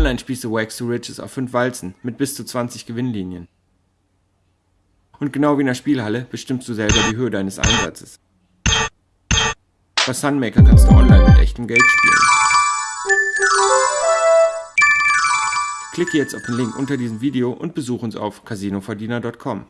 Online-Spieße du Wax to Riches auf 5 Walzen mit bis zu 20 Gewinnlinien. Und genau wie in der Spielhalle bestimmst du selber die Höhe deines Einsatzes. Bei Sunmaker kannst du online mit echtem Geld spielen. Klicke jetzt auf den Link unter diesem Video und besuche uns auf casinoverdiener.com.